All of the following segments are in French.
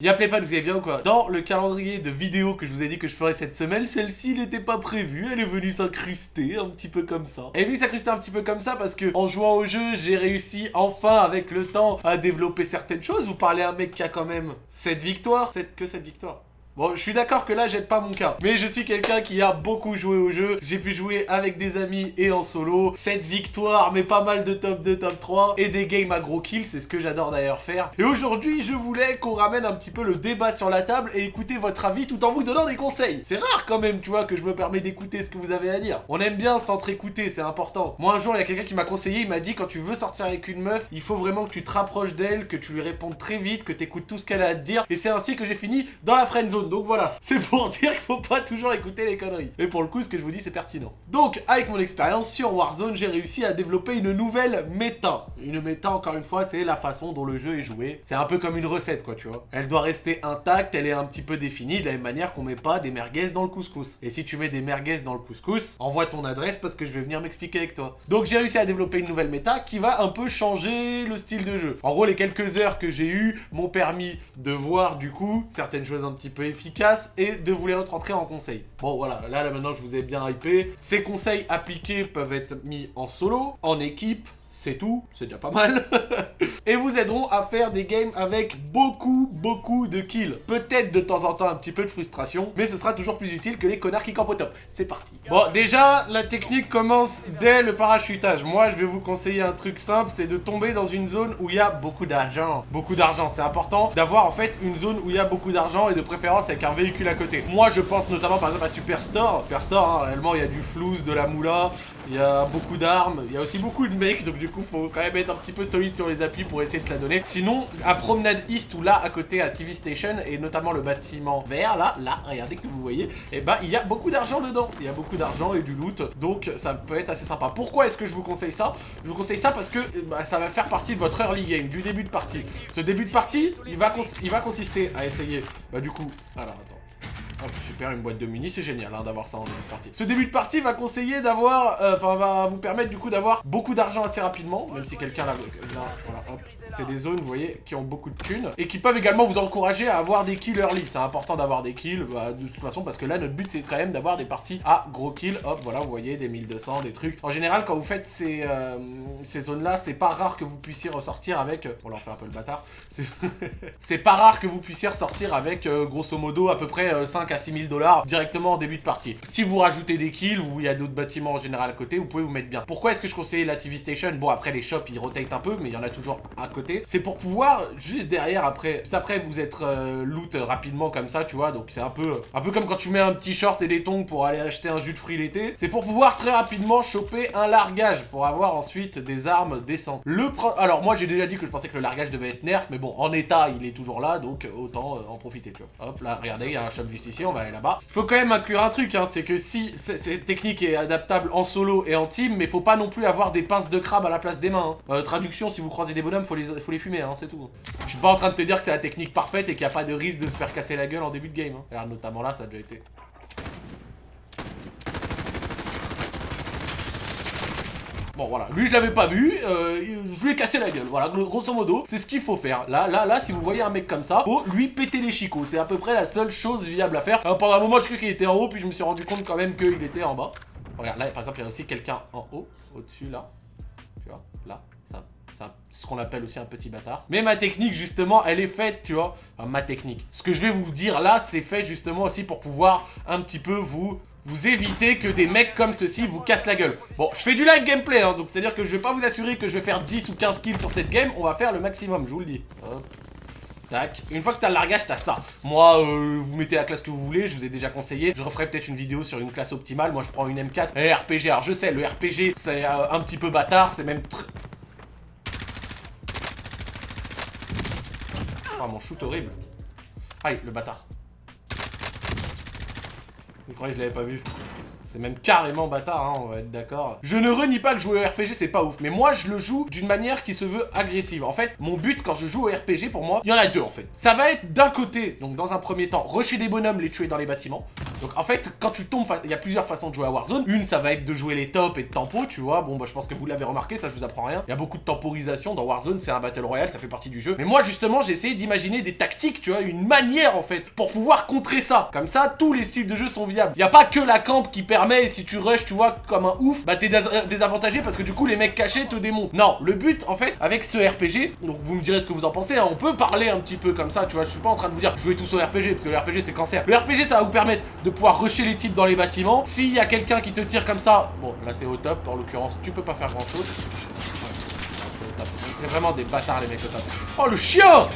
Y'a pas, vous allez bien ou quoi? Dans le calendrier de vidéos que je vous ai dit que je ferais cette semaine, celle-ci n'était pas prévue, elle est venue s'incruster un petit peu comme ça. Elle est venue s'incruster un petit peu comme ça parce que en jouant au jeu, j'ai réussi enfin avec le temps à développer certaines choses. Vous parlez à un mec qui a quand même cette victoire, cette que cette victoire Bon, je suis d'accord que là, j'aide pas mon cas. Mais je suis quelqu'un qui a beaucoup joué au jeu. J'ai pu jouer avec des amis et en solo. Cette victoire, mais pas mal de top 2, top 3. Et des games à gros kills, c'est ce que j'adore d'ailleurs faire. Et aujourd'hui, je voulais qu'on ramène un petit peu le débat sur la table et écouter votre avis tout en vous donnant des conseils. C'est rare quand même, tu vois, que je me permets d'écouter ce que vous avez à dire. On aime bien s'entre-écouter, c'est important. Moi, un jour, il y a quelqu'un qui m'a conseillé, il m'a dit, quand tu veux sortir avec une meuf, il faut vraiment que tu te rapproches d'elle, que tu lui répondes très vite, que tu écoutes tout ce qu'elle a à te dire. Et c'est ainsi que j'ai fini dans la friend zone. Donc voilà, c'est pour dire qu'il faut pas toujours écouter les conneries. Et pour le coup, ce que je vous dis, c'est pertinent. Donc, avec mon expérience sur Warzone, j'ai réussi à développer une nouvelle méta. Une méta, encore une fois, c'est la façon dont le jeu est joué. C'est un peu comme une recette, quoi, tu vois. Elle doit rester intacte, elle est un petit peu définie, de la même manière qu'on met pas des merguez dans le couscous. Et si tu mets des merguez dans le couscous, envoie ton adresse parce que je vais venir m'expliquer avec toi. Donc, j'ai réussi à développer une nouvelle méta qui va un peu changer le style de jeu. En gros, les quelques heures que j'ai eues m'ont permis de voir, du coup, certaines choses un petit peu efficaces et de vous les retranscrire en conseil. Bon voilà, là, là maintenant je vous ai bien hypé. Ces conseils appliqués peuvent être mis en solo, en équipe, c'est tout, c'est déjà pas mal. et vous aideront à faire des games avec beaucoup, beaucoup de kills. Peut-être de temps en temps un petit peu de frustration, mais ce sera toujours plus utile que les connards qui campent au top. C'est parti. Bon, déjà, la technique commence dès le parachutage. Moi, je vais vous conseiller un truc simple, c'est de tomber dans une zone où il y a beaucoup d'argent. Beaucoup d'argent, c'est important d'avoir en fait une zone où il y a beaucoup d'argent et de préférence avec un véhicule à côté. Moi, je pense notamment par exemple à Superstore. Superstore, hein, réellement, il y a du flouze, de la moula, il y a beaucoup d'armes, il y a aussi beaucoup de mecs, donc du coup, faut quand même être un petit peu solide sur les appuis pour essayer de se la donner. Sinon, à Promenade East ou là, à côté à TV Station, et notamment le bâtiment vert, là, là, regardez que vous voyez, et eh bah, ben, il y a beaucoup d'argent dedans. Il y a beaucoup d'argent et du loot, donc ça peut être assez sympa. Pourquoi est-ce que je vous conseille ça? Je vous conseille ça parce que bah, ça va faire partie de votre early game, du début de partie. Ce début de partie, il va, il va consister à essayer, bah du coup, alors attends. Hop, super, une boîte de mini, c'est génial hein, d'avoir ça en début de partie. Ce début de partie va conseiller d'avoir, euh, enfin va vous permettre du coup d'avoir beaucoup d'argent assez rapidement, même si quelqu'un l'a... Voilà, hop, c'est des zones, vous voyez, qui ont beaucoup de thunes, et qui peuvent également vous encourager à avoir des kills early. C'est important d'avoir des kills, bah, de toute façon, parce que là, notre but, c'est quand même d'avoir des parties à gros kills. Hop, voilà, vous voyez, des 1200, des trucs. En général, quand vous faites ces, euh, ces zones-là, c'est pas rare que vous puissiez ressortir avec... Euh, on leur fait un peu le bâtard. C'est pas rare que vous puissiez ressortir avec, grosso modo, à peu près 5 à 6000 dollars directement en début de partie. Si vous rajoutez des kills ou il y a d'autres bâtiments en général à côté, vous pouvez vous mettre bien. Pourquoi est-ce que je conseille la TV Station? Bon, après les shops, ils rotate un peu, mais il y en a toujours à côté. C'est pour pouvoir, juste derrière, après, juste après, vous êtes euh, loot rapidement comme ça, tu vois. Donc c'est un peu, un peu comme quand tu mets un petit short et des tongs pour aller acheter un jus de fruits l'été. C'est pour pouvoir très rapidement choper un largage pour avoir ensuite des armes décentes. Le Alors moi, j'ai déjà dit que je pensais que le largage devait être nerf, mais bon, en état, il est toujours là, donc autant euh, en profiter, tu vois. Hop, là, regardez, il y a un shop juste ici on va aller là-bas. Faut quand même inclure un truc, hein, c'est que si cette technique est adaptable en solo et en team, mais faut pas non plus avoir des pinces de crabe à la place des mains. Hein. Euh, traduction, si vous croisez des bonhommes, faut les, faut les fumer, hein, c'est tout. Je suis pas en train de te dire que c'est la technique parfaite et qu'il n'y a pas de risque de se faire casser la gueule en début de game. Regarde, notamment là, ça a déjà été. Bon, voilà. Lui, je l'avais pas vu. Euh, je lui ai cassé la gueule. Voilà, grosso modo, c'est ce qu'il faut faire. Là, là, là, si vous voyez un mec comme ça, faut lui péter les chicots. C'est à peu près la seule chose viable à faire. pendant un moment, je croyais qu'il était en haut, puis je me suis rendu compte quand même qu'il était en bas. Regarde, là, par exemple, il y a aussi quelqu'un en haut, au-dessus, là. Tu vois, là, ça ce qu'on appelle aussi un petit bâtard. Mais ma technique, justement, elle est faite, tu vois. Enfin, ma technique. Ce que je vais vous dire là, c'est fait justement aussi pour pouvoir un petit peu vous vous évitez que des mecs comme ceci vous cassent la gueule. Bon, je fais du live gameplay, hein, donc c'est-à-dire que je vais pas vous assurer que je vais faire 10 ou 15 kills sur cette game, on va faire le maximum, je vous le dis. Hop. Tac. Une fois que t'as le largage, t'as ça. Moi, euh, vous mettez la classe que vous voulez, je vous ai déjà conseillé. Je referai peut-être une vidéo sur une classe optimale. Moi, je prends une M4. Et RPG, alors je sais, le RPG, c'est euh, un petit peu bâtard, c'est même... Oh, mon shoot horrible. Aïe, le bâtard. Vous croyez que je l'avais pas vu c'est même carrément bâtard, hein, on va être d'accord. Je ne renie pas que jouer au RPG, c'est pas ouf. Mais moi, je le joue d'une manière qui se veut agressive. En fait, mon but quand je joue au RPG, pour moi, il y en a deux, en fait. Ça va être d'un côté, donc dans un premier temps, rusher des bonhommes, les tuer dans les bâtiments. Donc en fait, quand tu tombes, il y a plusieurs façons de jouer à Warzone. Une, ça va être de jouer les tops et de tempo, tu vois. Bon, bah je pense que vous l'avez remarqué, ça je vous apprends rien. Il y a beaucoup de temporisation dans Warzone, c'est un Battle Royale, ça fait partie du jeu. Mais moi, justement, j'ai essayé d'imaginer des tactiques, tu vois, une manière en fait, pour pouvoir contrer ça. Comme ça, tous les styles de jeu sont viables. Il n'y a pas que la camp qui permet, si tu rush, tu vois, comme un ouf, bah t'es désavantagé parce que du coup, les mecs cachés te démontent. Non, le but, en fait, avec ce RPG, donc vous me direz ce que vous en pensez, hein, on peut parler un petit peu comme ça, tu vois, je suis pas en train de vous dire jouez tous au RPG, parce que le RPG c'est cancer. Le RPG, ça va vous permettre de pouvoir rusher les types dans les bâtiments. S'il y a quelqu'un qui te tire comme ça, bon, là c'est au top, en l'occurrence, tu peux pas faire grand chose. c'est vraiment des bâtards les mecs au top. Oh le chien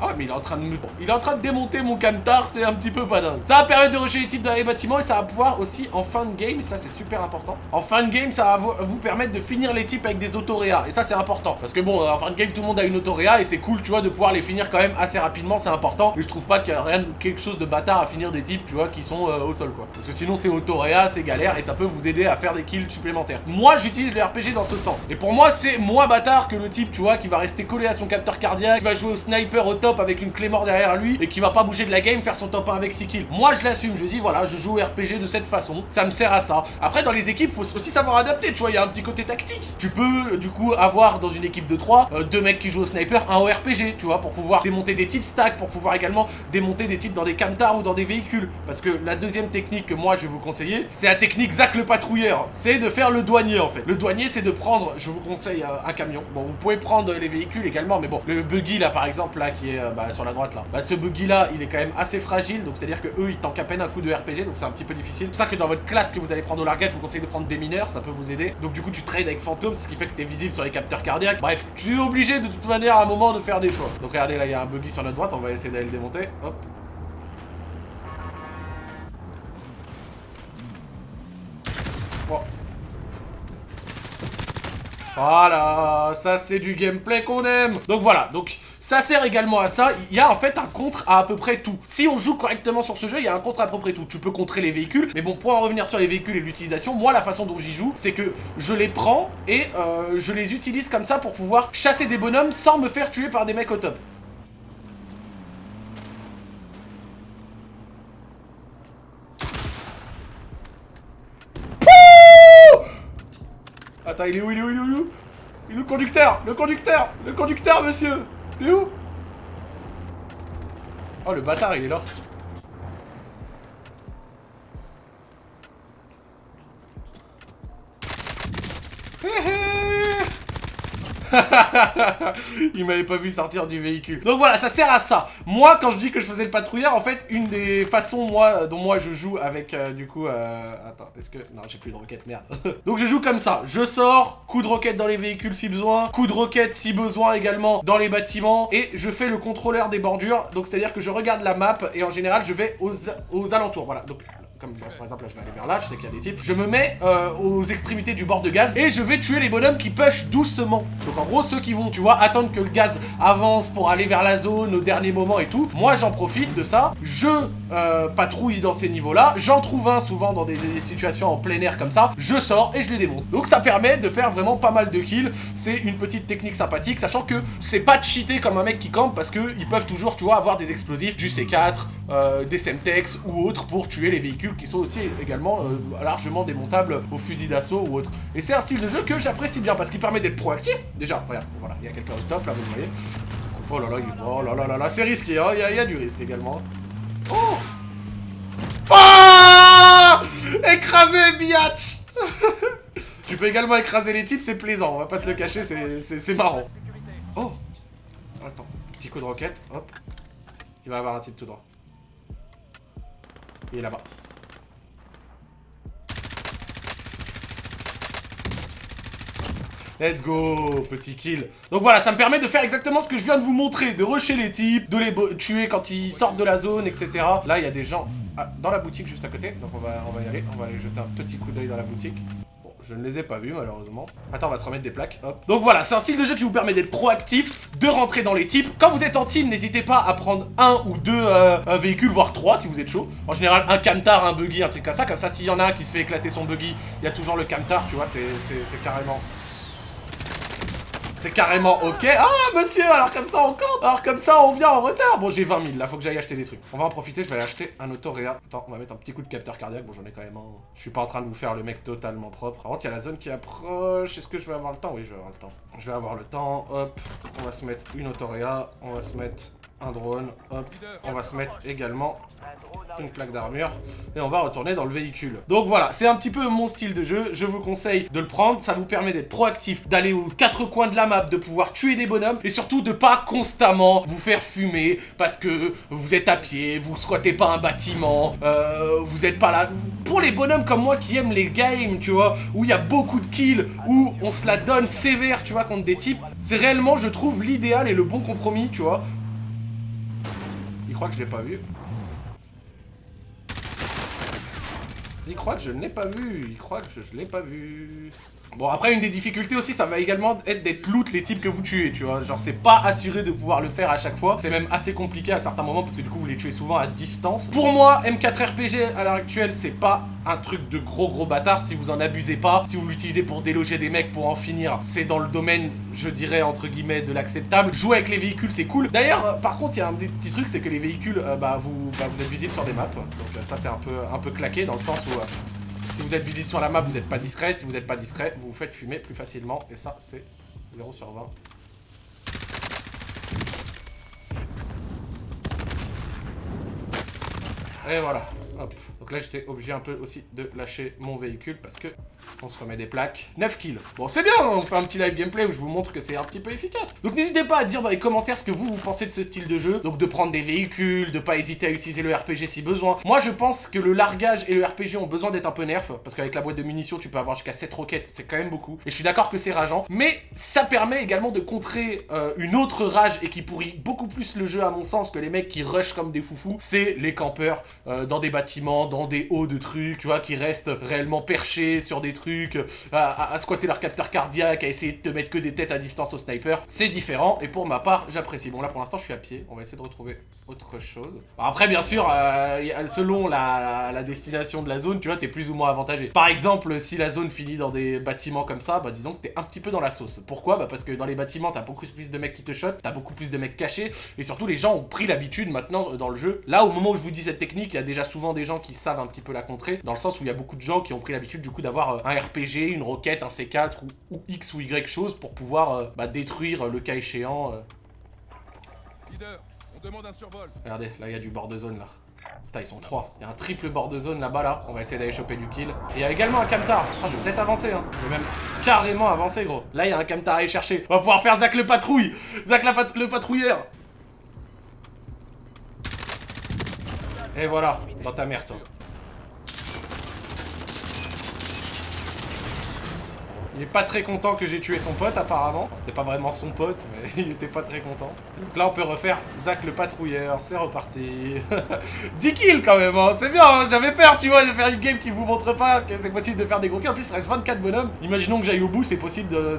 ah mais il est en train de Il est en train de démonter mon camtar, c'est un petit peu pas dingue. Ça va permettre de rusher les types dans les bâtiments et ça va pouvoir aussi en fin de game, et ça c'est super important. En fin de game, ça va vous permettre de finir les types avec des autoréas. Et ça c'est important. Parce que bon, en fin de game, tout le monde a une autoréa et c'est cool, tu vois, de pouvoir les finir quand même assez rapidement, c'est important. Et je trouve pas qu'il y a rien, quelque chose de bâtard à finir des types, tu vois, qui sont euh, au sol quoi. Parce que sinon c'est autoréa, c'est galère et ça peut vous aider à faire des kills supplémentaires. Moi j'utilise le RPG dans ce sens. Et pour moi c'est moins bâtard que le type, tu vois, qui va rester collé à son capteur cardiaque, qui va jouer au sniper au top avec une clé mort derrière lui et qui va pas bouger de la game, faire son top 1 avec 6 kills. Moi, je l'assume, je dis, voilà, je joue au RPG de cette façon, ça me sert à ça. Après, dans les équipes, faut aussi savoir adapter, tu vois, il y a un petit côté tactique. Tu peux, du coup, avoir dans une équipe de 3, euh, deux mecs qui jouent au sniper, un au RPG, tu vois, pour pouvoir démonter des types stack, pour pouvoir également démonter des types dans des camtars ou dans des véhicules. Parce que la deuxième technique que moi, je vais vous conseiller, c'est la technique Zach le patrouilleur. C'est de faire le douanier, en fait. Le douanier, c'est de prendre, je vous conseille, euh, un camion. Bon, vous pouvez prendre les véhicules également, mais bon, le buggy, là, par exemple, là, qui est euh, bah, sur la droite, là. Bah, ce buggy, là, il est quand même assez fragile, donc c'est-à-dire que eux, ils tankent à peine un coup de RPG, donc c'est un petit peu difficile. C'est pour ça que dans votre classe que vous allez prendre au largage, je vous conseille de prendre des mineurs, ça peut vous aider. Donc du coup, tu trades avec fantôme, ce qui fait que t'es visible sur les capteurs cardiaques. Bref, tu es obligé de toute manière à un moment de faire des choix. Donc regardez, là, il y a un buggy sur notre droite, on va essayer d'aller le démonter. Hop. Voilà, ça c'est du gameplay qu'on aime. Donc voilà, donc ça sert également à ça. Il y a en fait un contre à à peu près tout. Si on joue correctement sur ce jeu, il y a un contre à peu près tout. Tu peux contrer les véhicules, mais bon, pour en revenir sur les véhicules et l'utilisation, moi la façon dont j'y joue, c'est que je les prends et euh, je les utilise comme ça pour pouvoir chasser des bonhommes sans me faire tuer par des mecs au top. Attends, il est où, il est où, il est où Il est où Il est où le conducteur Le conducteur Le conducteur, monsieur? T'es où? Oh, le bâtard, il est là. il m'avait pas vu sortir du véhicule. Donc voilà, ça sert à ça. Moi, quand je dis que je faisais le patrouilleur, en fait, une des façons dont moi je joue avec, euh, du coup... Euh... Attends, est-ce que... Non, j'ai plus de roquette, merde. Donc je joue comme ça. Je sors, coup de roquette dans les véhicules si besoin, coup de roquette si besoin également dans les bâtiments, et je fais le contrôleur des bordures. Donc c'est-à-dire que je regarde la map, et en général, je vais aux, aux alentours. Voilà, donc comme par exemple là je vais aller vers là, je sais qu'il y a des types, je me mets euh, aux extrémités du bord de gaz et je vais tuer les bonhommes qui push doucement. Donc en gros ceux qui vont, tu vois, attendre que le gaz avance pour aller vers la zone au dernier moment et tout, moi j'en profite de ça, je euh, patrouille dans ces niveaux-là, j'en trouve un souvent dans des, situations en plein air comme ça, je sors et je les démonte. Donc ça permet de faire vraiment pas mal de kills, c'est une petite technique sympathique, sachant que c'est pas cheaté comme un mec qui campe parce que ils peuvent toujours, tu vois, avoir des explosifs, du C4, euh, des Semtex ou autres pour tuer les véhicules qui sont aussi également euh, largement démontables au fusil d'assaut ou autre. Et c'est un style de jeu que j'apprécie bien parce qu'il permet d'être proactif. Déjà, regarde, voilà, il y a quelqu'un au top là, vous voyez. Oh là là, oh là là là là, c'est risqué, hein, il y, a du risque également. Oh Ah Écraser biatch Tu peux également écraser les types, c'est plaisant, on va pas se le cacher, c'est marrant. Oh Attends, petit coup de roquette, hop. Il va avoir un type tout droit. Il est là-bas. Let's go, petit kill. Donc voilà, ça me permet de faire exactement ce que je viens de vous montrer, de rusher les types, de les tuer quand ils sortent de la zone, etc. Là, il y a des gens ah, dans la boutique juste à côté, donc on va, on va y aller. On va aller jeter un petit coup d'œil dans la boutique. Bon, je ne les ai pas vus malheureusement. Attends, on va se remettre des plaques, hop. Donc voilà, c'est un style de jeu qui vous permet d'être proactif, de rentrer dans les types. Quand vous êtes en team, n'hésitez pas à prendre un ou deux euh, véhicules, voire trois si vous êtes chaud. En général, un camtar, un buggy, un truc comme ça. Comme ça, s'il y en a un qui se fait éclater son buggy, il y a toujours le camtar, tu vois, c'est carrément c'est carrément ok. Ah, monsieur, alors comme ça, on campe Alors comme ça, on vient en retard Bon, j'ai 20 000, là, faut que j'aille acheter des trucs. On va en profiter, je vais aller acheter un autoréa. Attends, on va mettre un petit coup de capteur cardiaque. Bon, j'en ai quand même un. Je suis pas en train de vous faire le mec totalement propre. Par contre, il y a la zone qui approche. Est-ce que je vais avoir le temps? Oui, je vais avoir le temps. Je vais avoir le temps. Hop, on va se mettre une autoréa. On va se mettre un drone. Hop, on va se mettre également une plaque d'armure, et on va retourner dans le véhicule. Donc voilà, c'est un petit peu mon style de jeu, je vous conseille de le prendre, ça vous permet d'être proactif, d'aller aux quatre coins de la map, de pouvoir tuer des bonhommes, et surtout de pas constamment vous faire fumer, parce que vous êtes à pied, vous squattez pas un bâtiment, euh, vous êtes pas là... Pour les bonhommes comme moi qui aiment les games, tu vois, où il y a beaucoup de kills, où on se la donne sévère, tu vois, contre des types, c'est réellement, je trouve, l'idéal et le bon compromis, tu vois. Il croit que je l'ai pas vu. Il croit que je l'ai pas vu. Il croit que je l'ai pas vu. Bon, après, une des difficultés aussi, ça va également être d'être loot les types que vous tuez, tu vois. Genre, c'est pas assuré de pouvoir le faire à chaque fois. C'est même assez compliqué à certains moments parce que du coup, vous les tuez souvent à distance. Pour moi, M4 RPG, à l'heure actuelle, c'est pas un truc de gros gros bâtard si vous en abusez pas. Si vous l'utilisez pour déloger des mecs pour en finir, c'est dans le domaine, je dirais, entre guillemets, de l'acceptable. Jouer avec les véhicules, c'est cool. D'ailleurs, euh, par contre, il y a un petit truc, c'est que les véhicules, euh, bah, vous, bah, vous êtes sur des maps. Donc euh, ça, c'est un peu, un peu claqué dans le sens où... Si vous êtes visible sur la map, vous n'êtes pas discret. Si vous n'êtes pas discret, vous vous faites fumer plus facilement. Et ça, c'est 0 sur 20. Et voilà. Hop. Donc là, j'étais obligé un peu aussi de lâcher mon véhicule parce que on se remet des plaques. 9 kills. Bon, c'est bien, on fait un petit live gameplay où je vous montre que c'est un petit peu efficace. Donc n'hésitez pas à dire dans les commentaires ce que vous, vous pensez de ce style de jeu. Donc de prendre des véhicules, de pas hésiter à utiliser le RPG si besoin. Moi, je pense que le largage et le RPG ont besoin d'être un peu nerf. Parce qu'avec la boîte de munitions, tu peux avoir jusqu'à 7 roquettes. C'est quand même beaucoup. Et je suis d'accord que c'est rageant. Mais ça permet également de contrer euh, une autre rage et qui pourrit beaucoup plus le jeu à mon sens que les mecs qui rushent comme des foufous. C'est les campeurs euh, dans des bâtiments, dans des hauts de trucs, tu vois, qui restent réellement perchés sur des trucs, à, squatter leur capteur cardiaque, à essayer de te mettre que des têtes à distance au sniper. C'est différent, et pour ma part, j'apprécie. Bon, là, pour l'instant, je suis à pied. On va essayer de retrouver autre chose. Après, bien sûr, euh, selon la, destination de la zone, tu vois, t'es plus ou moins avantagé. Par exemple, si la zone finit dans des bâtiments comme ça, bah disons que t'es un petit peu dans la sauce. Pourquoi? Bah parce que dans les bâtiments, t'as beaucoup plus de mecs qui te shotent, t'as beaucoup plus de mecs cachés, et surtout, les gens ont pris l'habitude maintenant euh, dans le jeu. Là, au moment où je vous dis cette technique, il y a déjà souvent des gens qui savent un petit peu la contrer, dans le sens où il y a beaucoup de gens qui ont pris l'habitude du coup d'avoir euh, un RPG, une roquette, un C4 ou, X ou Y chose pour pouvoir bah, détruire le cas échéant. Regardez, là il y a du bord de zone là. Putain, ils sont trois. Il y a un triple bord de zone là-bas là. On va essayer d'aller choper du kill. Et il y a également un camtar. Ah, je vais peut-être avancer hein. Je vais même carrément avancer gros. Là il y a un camtar à aller chercher. On va pouvoir faire Zach le patrouille. Zach le patrouilleur. Et voilà, dans ta mère toi. Il est pas très content que j'ai tué son pote apparemment. C'était pas vraiment son pote, mais il était pas très content. Donc là on peut refaire Zach le patrouilleur, c'est reparti. 10 kills quand même, hein. c'est bien, hein. j'avais peur tu vois de faire une game qui vous montre pas que c'est possible de faire des gros kills. En plus il reste 24 bonhommes. Imaginons que j'aille au bout, c'est possible de,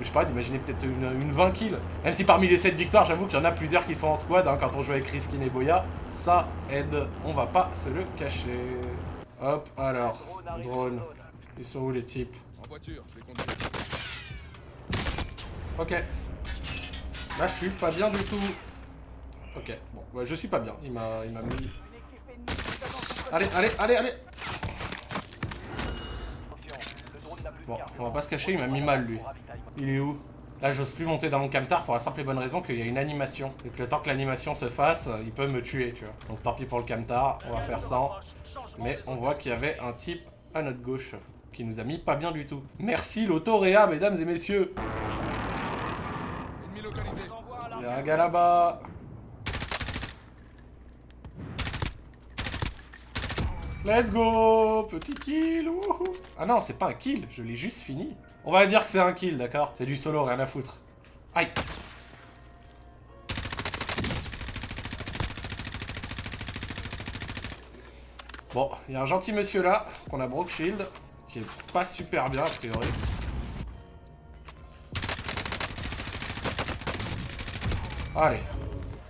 je sais pas, d'imaginer peut-être une, 20 kills. Même si parmi les 7 victoires, j'avoue qu'il y en a plusieurs qui sont en squad hein, quand on joue avec Riskin et Boya. Ça aide, on va pas se le cacher. Hop, alors, drone. Ils sont où les types? Voiture, Ok. Là, je suis pas bien du tout. Ok, bon, ouais, je suis pas bien. Il m'a mis... Allez, allez, allez, allez Bon, on va pas se cacher, il m'a mis mal, lui. Il est où? Là, j'ose plus monter dans mon camtar pour la simple et bonne raison qu'il y a une animation. Et que le temps que l'animation se fasse, il peut me tuer, tu vois. Donc tant pis pour le camtar, on va faire ça. Mais on voit qu'il y avait un type à notre gauche qui nous a mis pas bien du tout. Merci l'autoréa, mesdames et messieurs. Il y a un gars là-bas. Let's go Petit kill Ah non, c'est pas un kill, je l'ai juste fini. On va dire que c'est un kill, d'accord? C'est du solo, rien à foutre. Aïe Bon, il y a un gentil monsieur là, qu'on a broke shield qui est pas super bien a priori. Allez.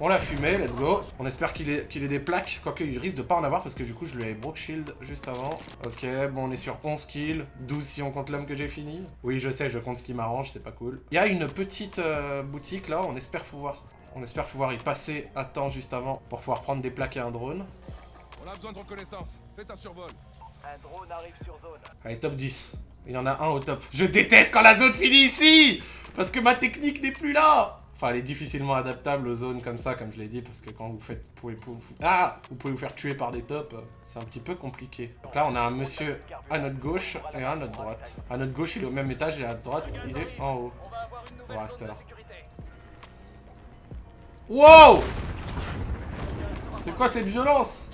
On l'a fumé, let's go. On espère qu'il ait, des plaques, quoique il risque de pas en avoir parce que du coup je lui avais broke shield juste avant. Ok, bon on est sur 11 kills, 12 si on compte l'homme que j'ai fini. Oui je sais, je compte ce qui m'arrange, c'est pas cool. Il y a une petite euh, boutique là, on espère pouvoir... On espère pouvoir y passer à temps juste avant pour pouvoir prendre des plaques et un drone. On a besoin de reconnaissance. Faites un survol. Un drone arrive sur zone. Allez, top 10. Il y en a un au top. Je déteste quand la zone finit ici Parce que ma technique n'est plus là Enfin, elle est difficilement adaptable aux zones comme ça, comme je l'ai dit, parce que quand vous faites... Vous pouvez, vous, ah Vous pouvez vous faire tuer par des tops, c'est un petit peu compliqué. Donc là, on a un monsieur à notre gauche et un à notre droite. À notre gauche, il est au même étage, et à droite, il est en haut. On va là. Wow C'est quoi cette violence?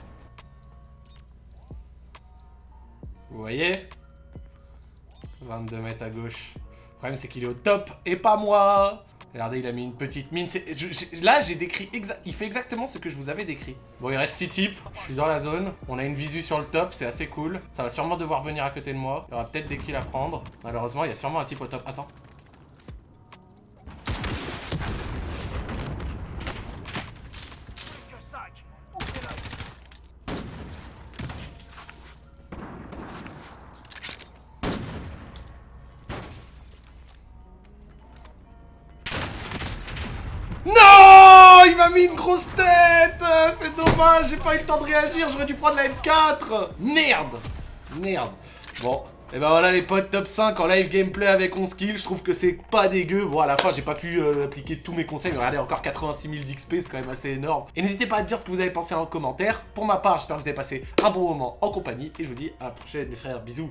Vous voyez? 22 mètres à gauche. Le problème, c'est qu'il est au top et pas moi Regardez, il a mis une petite mine. Là, j'ai décrit. Il fait exactement ce que je vous avais décrit. Bon, il reste 6 types. Je suis dans la zone. On a une visu sur le top, c'est assez cool. Ça va sûrement devoir venir à côté de moi. Il y aura peut-être des kills à prendre. Malheureusement, il y a sûrement un type au top. Attends. M'a mis une grosse tête. C'est dommage, j'ai pas eu le temps de réagir, j'aurais dû prendre la M4 Merde. Merde. Bon, et ben voilà les potes, top 5 en live gameplay avec 11 kills, je trouve que c'est pas dégueu. Bon à la fin j'ai pas pu euh, appliquer tous mes conseils, mais regardez encore 86 000 d'XP, c'est quand même assez énorme. Et n'hésitez pas à dire ce que vous avez pensé en commentaire. Pour ma part, j'espère que vous avez passé un bon moment en compagnie, et je vous dis à la prochaine les frères, bisous